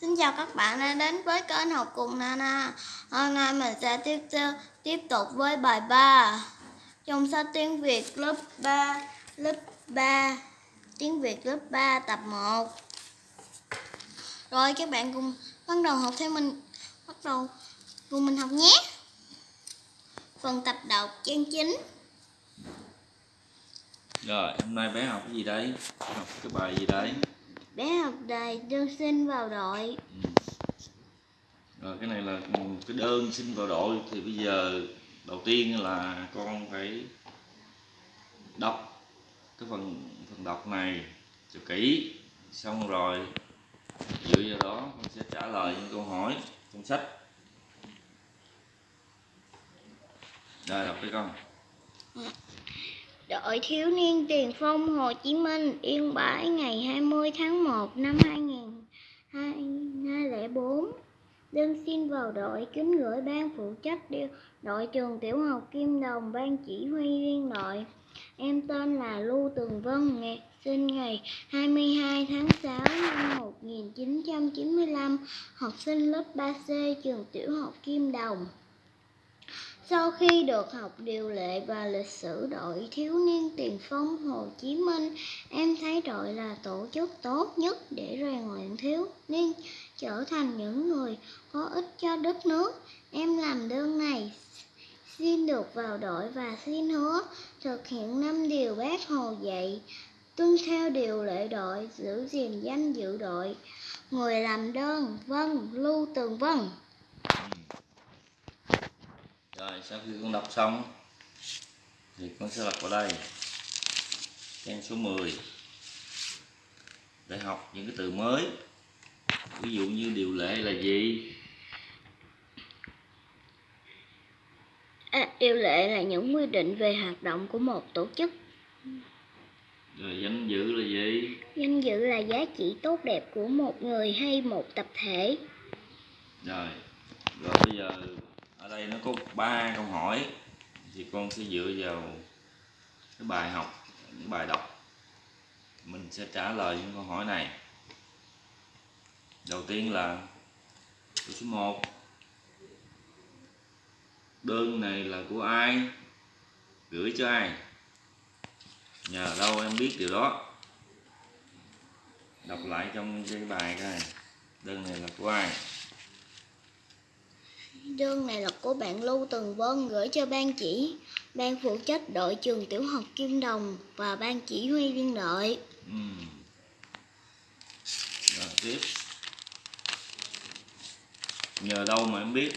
Xin chào các bạn đã đến với kênh học cùng Nana. Hôm nay mình sẽ tiếp tiếp tục với bài 3 trong sách tiếng Việt lớp 3 lớp 3 tiếng Việt lớp 3 tập 1. Rồi các bạn cùng bắt đầu học theo mình bắt đầu cùng mình học nhé. Phần tập đọc trang 9. Rồi, hôm nay bé học cái gì đấy? Học cái bài gì đấy? Học đề đơn xin vào đội. Ừ. Rồi, cái này là cái đơn xin vào đội. Thì bây giờ đầu tiên là con phải đọc cái phần phần đọc này cho kỹ. Xong rồi dựa vào đó con sẽ trả lời những câu hỏi trong sách. Rồi đọc đi con Đội thiếu niên tiền phong Hồ Chí Minh Yên Bái ngày 20 tháng 1 năm 2004 Đơn xin vào đội kính gửi ban phụ trách đội trường tiểu học Kim Đồng ban chỉ huy viên đội Em tên là Lưu Tường Vân, ngày sinh ngày 22 tháng 6 năm 1995, học sinh lớp 3C trường tiểu học Kim Đồng. Sau khi được học điều lệ và lịch sử đội thiếu niên tiền phong Hồ Chí Minh, em thấy đội là tổ chức tốt nhất để rèn luyện thiếu niên trở thành những người có ích cho đất nước. Em làm đơn này xin được vào đội và xin hứa thực hiện năm điều bác Hồ dạy, tuân theo điều lệ đội, giữ gìn danh dự đội. Người làm đơn, vâng, Lưu Tường Vân. Ừ rồi sau khi con đọc xong thì con sẽ lật vào đây. Trang số 10 để học những cái từ mới. Ví dụ như điều lệ là gì? À, điều lệ là những quy định về hoạt động của một tổ chức. rồi danh dự là gì? Danh dự là giá trị tốt đẹp của một người hay một tập thể. rồi rồi bây giờ ở đây nó có ba câu hỏi. Thì con sẽ dựa vào cái bài học, cái bài đọc. Mình sẽ trả lời những câu hỏi này. Đầu tiên là câu số 1 đơn này là của ai? Gửi cho ai? Nhờ đâu em biết điều đó? Đọc lại trong cái bài này đơn này là của ai? Đơn này là của bạn Lưu Tường Vân gửi cho ban chỉ, ban phụ trách đội trường tiểu học Kim Đồng và ban chỉ huy viên đội. Ừm. rồi tiếp. Nhờ đâu mà em biết?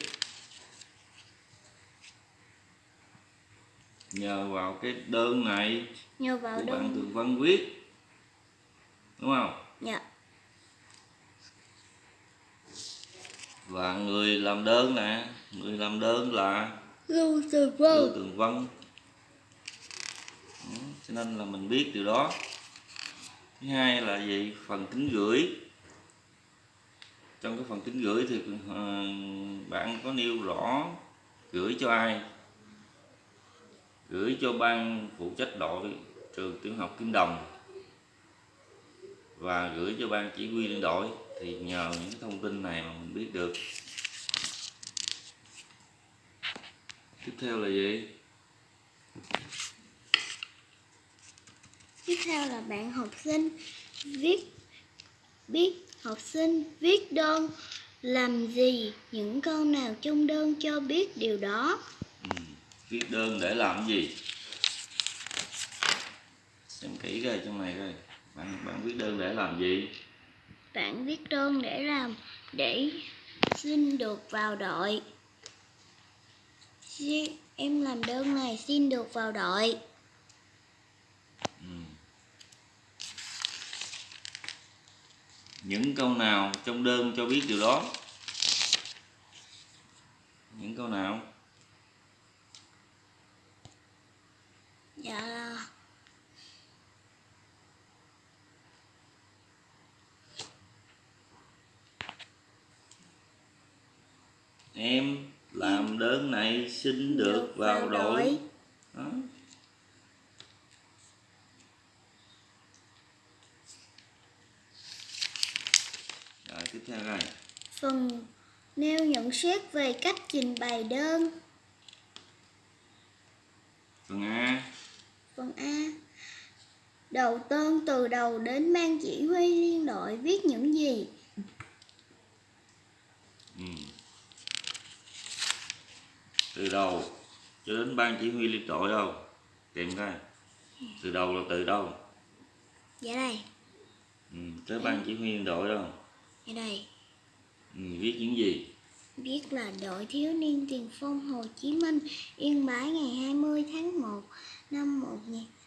Nhờ vào cái đơn này Nhờ vào của bạn đơn Tường Vân viết. Đúng không? Dạ, và người làm đơn nè người làm đơn là Lưu Tường Lưu Vân. Tường Vân. Ừ, cho nên là mình biết điều đó. Thứ hai là gì? Phần kính gửi. Trong cái phần kính gửi thì ờ, bạn có nêu rõ gửi cho ai? Gửi cho ban phụ trách đội trường tiểu học Kim Đồng. Và gửi cho ban chỉ huy liên đội thì nhờ những thông tin này mà mình biết được. Tiếp theo là gì? Tiếp theo là bạn học sinh viết biết học sinh viết đơn làm gì những câu nào trong đơn cho biết điều đó. Ừ, viết đơn để làm gì? Xem kỹ coi trong này coi. Bạn bạn viết đơn để làm gì Bạn viết đơn để làm để xin được vào đội. Em làm đơn này xin được vào đội. ừ. những câu nào trong đơn cho biết điều đó những câu nào Dạ em làm đơn này xin được vào đội đó. rồi tiếp theo đây Phần nêu nhận xét về cách trình bày đơn. phần A Phần A. Đầu tên từ đầu đến ban chỉ huy liên đội viết những gì? ừ. Từ đầu cho đến ban chỉ huy liên đội đâu tìm coi từ đầu là từ đâu Dạ đây, ừ. tới ban chỉ huy liên đội đâu dạ đây. ừ. viết những gì Viết là đội thiếu niên tiền phong Hồ Chí Minh Yên Bái ngày 20 tháng 1 năm 1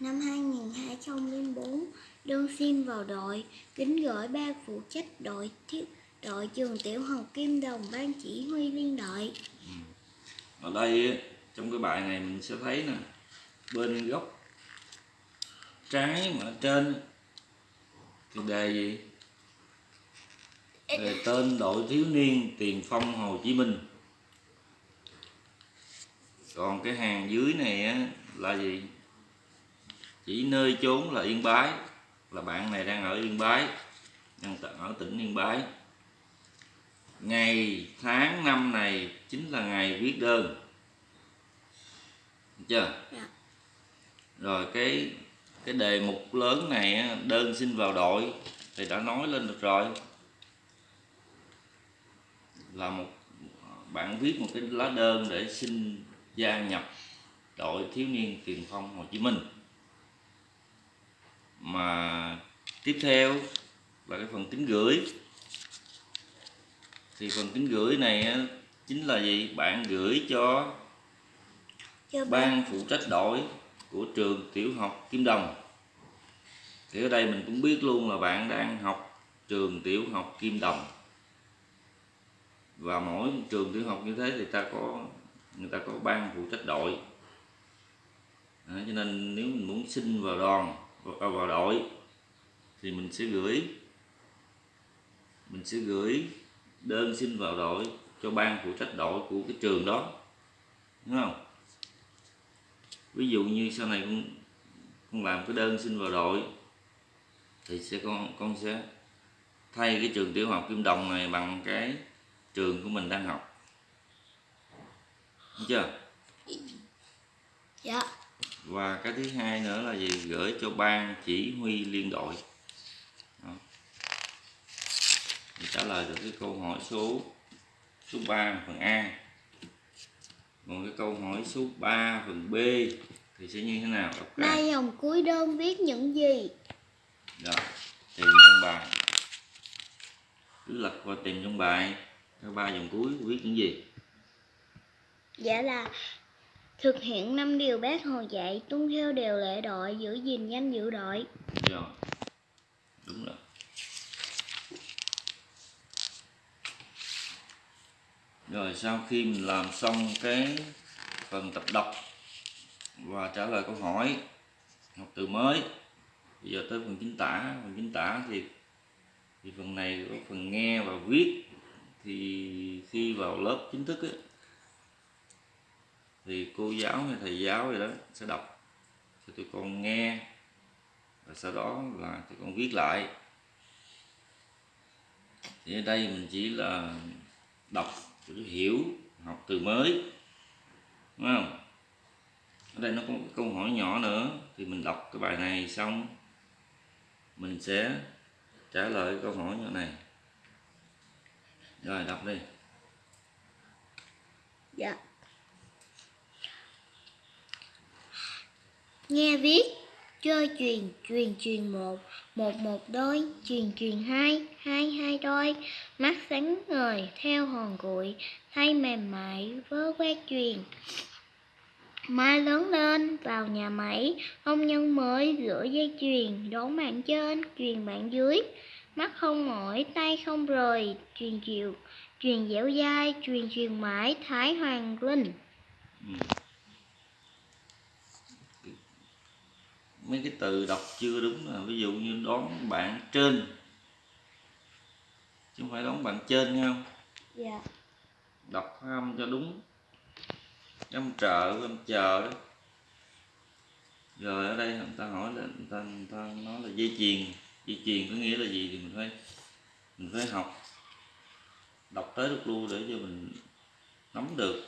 năm 2004 đơn xin vào đội kính gửi ban phụ trách đội thiếu đội trường tiểu học Kim Đồng ban chỉ huy liên đội ở đây trong cái bài này mình sẽ thấy nè bên góc trái mà ở trên thì đề gì? Đề tên đội thiếu niên tiền phong Hồ Chí Minh. Còn cái hàng dưới này á, là gì? Chỉ nơi chốn là Yên Bái là bạn này đang ở Yên Bái đang ở tỉnh Yên Bái ngày tháng năm này chính là ngày viết đơn. Được chưa? Dạ. rồi cái cái đề mục lớn này đơn xin vào đội thì đã nói lên được rồi. Là một bạn viết một cái lá đơn để xin gia nhập đội thiếu niên tiền phong Hồ Chí Minh. Mà tiếp theo là cái phần tính gửi thì phần tính gửi này chính là gì? Bạn gửi cho ban phụ trách đội của trường tiểu học Kim Đồng. Thì ở đây mình cũng biết luôn là bạn đang học trường tiểu học Kim Đồng. Và mỗi trường tiểu học như thế thì ta có người ta có ban phụ trách đội. Đó, cho nên nếu mình muốn xin vào đoàn vào, vào đội thì mình sẽ gửi. Mình sẽ gửi đơn xin vào đội cho ban phụ trách đội của cái trường đó. Đúng không? Ví dụ như sau này con con làm cái đơn xin vào đội thì sẽ con con sẽ thay cái trường tiểu học Kim Đồng này bằng cái trường của mình đang học. Đúng chưa? Dạ. Và cái thứ hai nữa là gì? Gửi cho ban chỉ huy liên đội Đó. Thì trả lời được cái câu hỏi số số 3 phần A. Còn cái câu hỏi số 3 phần B thì sẽ như thế nào? Đọc ra. Ba dòng cuối đơn viết những gì? Rồi tìm trong bài. Cứ lật qua tìm trong bài. Cái ba dòng cuối viết những gì? Dạ là thực hiện năm điều bác hồ dạy tuân theo điều lệ đội giữ gìn danh dự đội. Rồi đúng rồi rồi sau khi mình làm xong cái phần tập đọc và trả lời câu hỏi học từ mới bây giờ tới phần chính tả. Phần chính tả thì thì phần này có phần nghe và viết. Thì khi vào lớp chính thức ấy, thì cô giáo hay thầy giáo gì đó sẽ đọc cho tụi con nghe và sau đó là tụi con viết lại. Thì ở đây mình chỉ là đọc để hiểu, học từ mới. Đúng không? Ở đây nó có một câu hỏi nhỏ nữa. Thì mình đọc cái bài này xong, mình sẽ trả lời câu hỏi nhỏ này. Rồi, đọc đi. Dạ. Nghe viết chơi truyền truyền truyền một một một đôi, truyền truyền hai hai hai đôi. Mắt sáng ngời, theo hòn cuội thay mềm mại, vớ quét truyền. Mai lớn lên, vào nhà máy công nhân mới rửa dây chuyền đón bạn trên, truyền bạn dưới. Mắt không mỏi, tay không rời, truyền chiều truyền dẻo dai, truyền truyền mãi, thái hoàng linh. Ừ. mấy cái từ đọc chưa đúng là ví dụ như đón bạn trên. Chứ không phải đón bạn trên nghe không? Dạ. Đọc âm cho đúng. Âm trợ âm chờ đó. Rồi ở đây người ta hỏi là người ta, người ta nói là dây chuyền. Dây chuyền có nghĩa là gì thì mình phải mình phải học. Đọc tới được luôn để cho mình nắm được.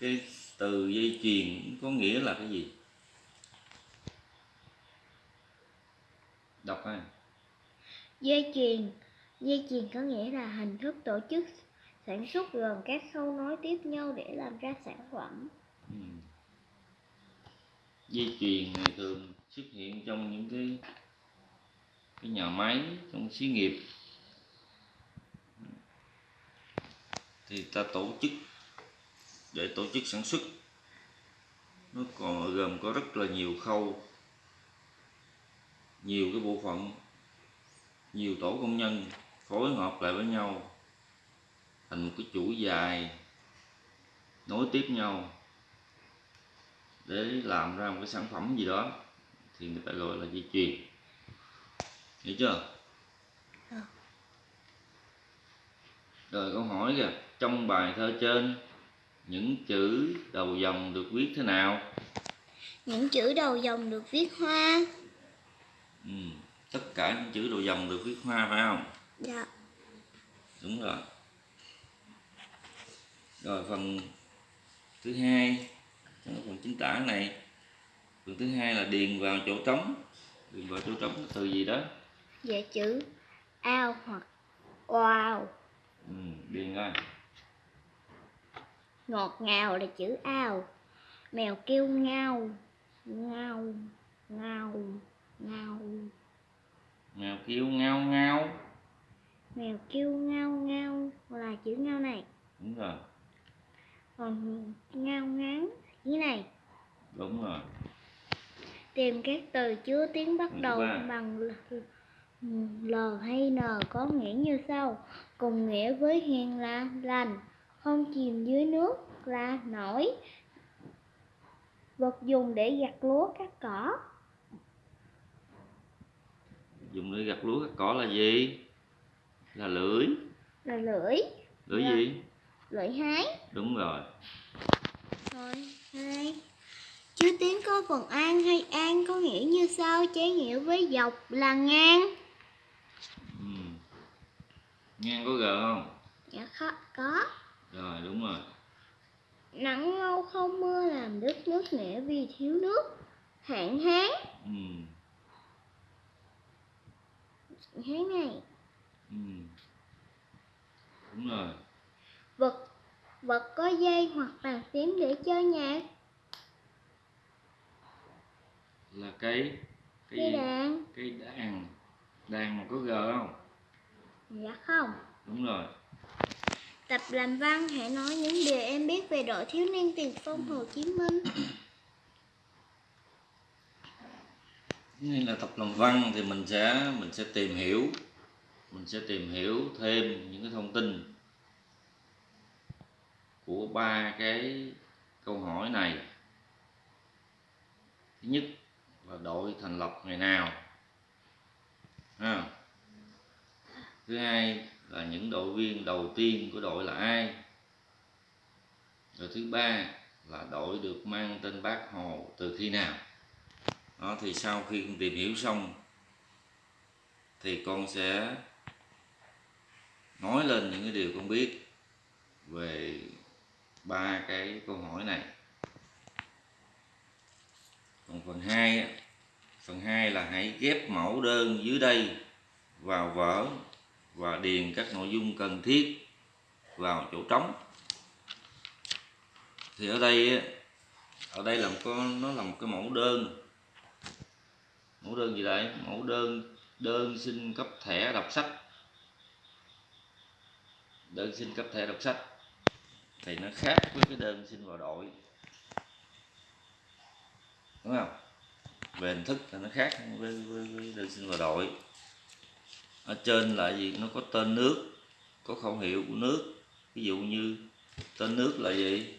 Cái từ dây chuyền có nghĩa là cái gì đọc ha Dây chuyền Dây chuyền có nghĩa là hình thức tổ chức sản xuất gồm các khâu nối tiếp nhau để làm ra sản phẩm. ừ. dây chuyền này thường xuất hiện trong những cái cái nhà máy, trong xí nghiệp thì ta tổ chức để tổ chức sản xuất nó còn gồm có rất là nhiều khâu, nhiều cái bộ phận nhiều tổ công nhân phối hợp lại với nhau thành một cái chuỗi dài nối tiếp nhau để làm ra một cái sản phẩm gì đó thì người ta gọi là dây chuyền hiểu chưa Ờ. rồi câu hỏi kìa trong bài thơ trên những chữ đầu dòng được viết thế nào Những chữ đầu dòng được viết hoa. ừ. Tất cả những chữ đầu dòng được viết hoa phải không Dạ. đúng rồi rồi phần thứ hai trong phần chính tả này phần thứ hai là điền vào chỗ trống điền vào chỗ trống là từ gì đó Dạ chữ ao hoặc oao. ừ, điền coi Ngọt ngào là chữ ao. Mèo kêu ngao. Ngao. Ngao. Ngao. Mèo kêu ngao ngao Mèo kêu ngao ngao là chữ ngao này. đúng rồi Còn ngao ngán như này. đúng rồi Tìm các từ chứa tiếng bắt đầu bằng l, l hay n có nghĩa như sau. Cùng nghĩa với hiền là lành, không chìm dưới nước là nổi. Vật dùng để gặt lúa cắt cỏ dùng để gặt lúa cắt cỏ là gì là lưỡi là lưỡi, lưỡi Dạ. gì lưỡi hái. đúng rồi Rồi, hai. Chứa tiếng có phần an hay an có nghĩa như sau, trái nghĩa với dọc là ngang. ừ. ngang có g không Dạ khó, có. rồi đúng rồi Nắng lâu không mưa làm đất nước nẻ vì thiếu nước. Hạn hán, ừ. Hán này. Ừ. đúng rồi Vật vật có dây hoặc bàn phím để chơi nhạc. là cái cái Dây gì đàn. cái đàn đàn mà có g không Dạ không. đúng rồi Tập làm văn hãy nói những điều em biết về đội thiếu niên tiền phong Hồ Chí Minh. nên là tập làm văn thì mình sẽ mình sẽ tìm hiểu, mình sẽ tìm hiểu thêm những cái thông tin của ba cái câu hỏi này. Thứ nhất là đội thành lập ngày nào à. thứ hai là những đội viên đầu tiên của đội là ai. Rồi thứ ba là đội được mang tên bác hồ từ khi nào đó, thì sau khi con tìm hiểu xong, thì con sẽ nói lên những cái điều con biết về ba cái câu hỏi này. Còn phần 2 phần 2 là hãy ghép mẫu đơn dưới đây vào vở và điền các nội dung cần thiết vào chỗ trống. Thì ở đây ở đây làm có, nó là một cái mẫu đơn mẫu đơn gì đây? Mẫu đơn đơn xin cấp thẻ đọc sách. Đơn xin cấp thẻ đọc sách. Thì nó khác với cái đơn xin vào đội. Đúng không? Về hình thức là nó khác với, với, với đơn xin vào đội. Ở trên là gì? Nó có tên nước có khẩu hiệu của nước. Ví dụ như tên nước là gì?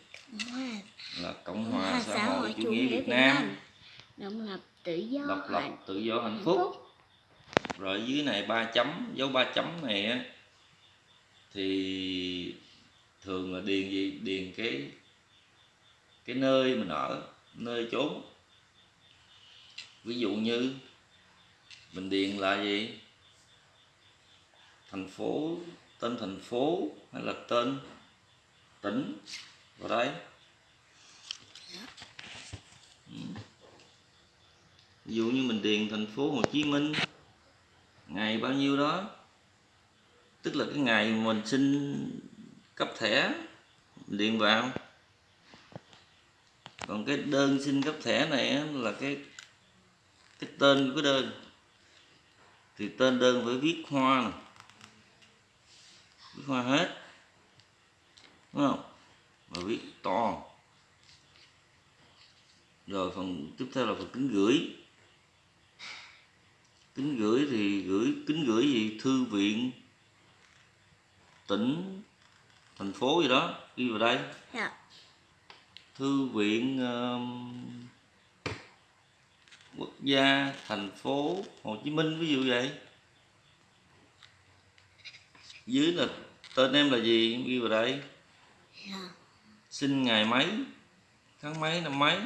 Là cộng hòa xã hội chủ nghĩa việt nam Độc lập tự do độc lập hạnh tự do hạnh phúc. phúc. rồi dưới này ba chấm dấu ba chấm này á thì thường là điền gì? Điền cái cái nơi mình ở nơi chốn. Ví dụ như mình điền là gì? Thành phố tên thành phố hay là tên tỉnh? Vào đây ví dụ như mình điền thành phố Hồ Chí Minh, ngày bao nhiêu đó, tức là cái ngày mình xin cấp thẻ, mình điền vào. Còn cái đơn xin cấp thẻ này là cái cái tên của cái đơn. Thì tên đơn phải viết hoa nè, viết hoa hết, đúng không? Và viết to. Rồi phần tiếp theo là phần kính gửi kính gửi thì gửi kính gửi gì? Thư viện tỉnh thành phố gì đó. Ghi vào đây. Dạ. Thư viện um, quốc gia thành phố Hồ Chí Minh ví dụ vậy. Dưới là tên em là gì? Ghi vào đây. Dạ. Sinh ngày mấy? Tháng mấy năm mấy